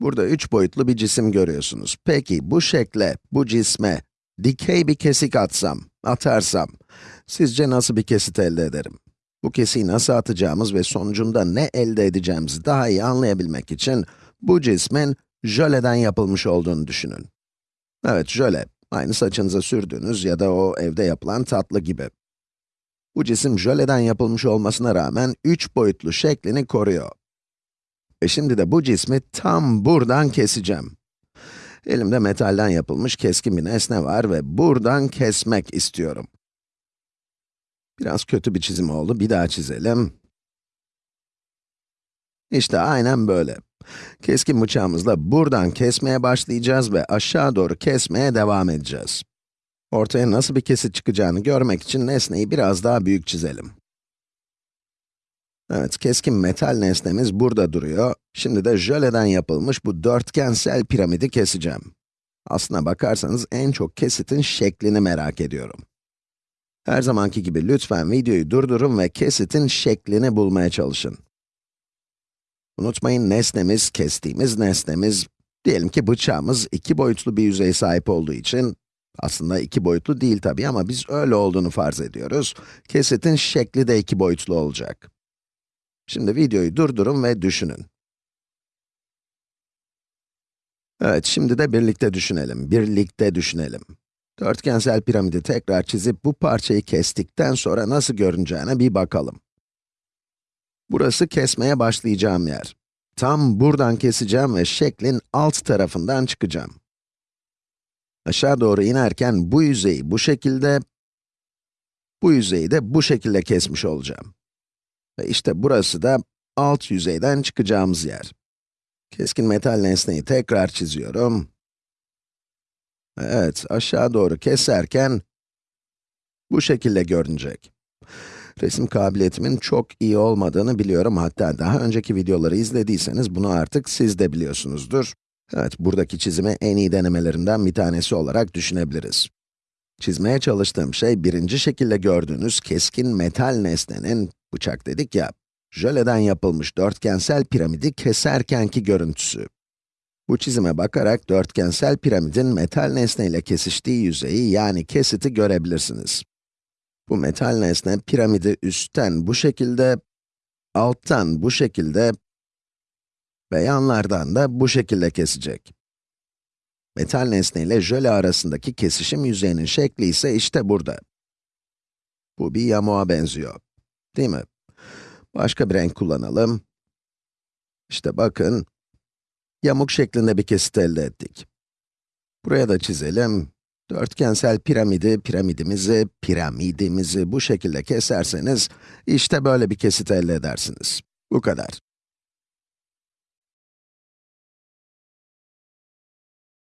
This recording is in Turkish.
Burada üç boyutlu bir cisim görüyorsunuz. Peki bu şekle, bu cisme dikey bir kesik atsam, atarsam, sizce nasıl bir kesit elde ederim? Bu kesiği nasıl atacağımız ve sonucunda ne elde edeceğimizi daha iyi anlayabilmek için bu cismin jöleden yapılmış olduğunu düşünün. Evet, jöle. Aynı saçınıza sürdüğünüz ya da o evde yapılan tatlı gibi. Bu cisim jöleden yapılmış olmasına rağmen üç boyutlu şeklini koruyor. Ve şimdi de bu cismi tam buradan keseceğim. Elimde metalden yapılmış keskin bir nesne var ve buradan kesmek istiyorum. Biraz kötü bir çizim oldu, bir daha çizelim. İşte aynen böyle. Keskin bıçağımızla buradan kesmeye başlayacağız ve aşağı doğru kesmeye devam edeceğiz. Ortaya nasıl bir kesit çıkacağını görmek için nesneyi biraz daha büyük çizelim. Evet, keskin metal nesnemiz burada duruyor. Şimdi de jöleden yapılmış bu dörtgensel piramidi keseceğim. Aslına bakarsanız en çok kesitin şeklini merak ediyorum. Her zamanki gibi lütfen videoyu durdurun ve kesitin şeklini bulmaya çalışın. Unutmayın nesnemiz, kestiğimiz nesnemiz, diyelim ki bıçağımız iki boyutlu bir yüzeye sahip olduğu için, aslında iki boyutlu değil tabii ama biz öyle olduğunu farz ediyoruz. Kesitin şekli de iki boyutlu olacak. Şimdi videoyu durdurun ve düşünün. Evet, şimdi de birlikte düşünelim, birlikte düşünelim. Dörtgensel piramidi tekrar çizip bu parçayı kestikten sonra nasıl görüneceğine bir bakalım. Burası kesmeye başlayacağım yer. Tam buradan keseceğim ve şeklin alt tarafından çıkacağım. Aşağı doğru inerken bu yüzeyi bu şekilde, bu yüzeyi de bu şekilde kesmiş olacağım. Ve işte burası da alt yüzeyden çıkacağımız yer. Keskin metal nesneyi tekrar çiziyorum. Evet, aşağı doğru keserken bu şekilde görünecek. Resim kabiliyetimin çok iyi olmadığını biliyorum. Hatta daha önceki videoları izlediyseniz bunu artık siz de biliyorsunuzdur. Evet, buradaki çizimi en iyi denemelerimden bir tanesi olarak düşünebiliriz. Çizmeye çalıştığım şey, birinci şekilde gördüğünüz keskin metal nesnenin, bıçak dedik ya, jöleden yapılmış dörtgensel piramidi keserkenki görüntüsü. Bu çizime bakarak dörtgensel piramidin metal nesneyle kesiştiği yüzeyi, yani kesiti görebilirsiniz. Bu metal nesne piramidi üstten bu şekilde, alttan bu şekilde ve yanlardan da bu şekilde kesecek. Metal nesne ile jöle arasındaki kesişim yüzeyinin şekli ise işte burada. Bu bir yamuğa benziyor. Değil mi? Başka bir renk kullanalım. İşte bakın, yamuk şeklinde bir kesit elde ettik. Buraya da çizelim. Dörtgensel piramidi, piramidimizi, piramidimizi bu şekilde keserseniz, işte böyle bir kesit elde edersiniz. Bu kadar.